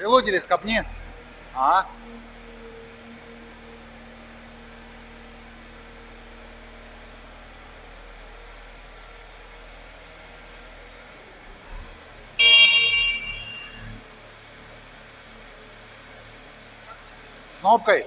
Прилодились, копни. А. Кнопкой.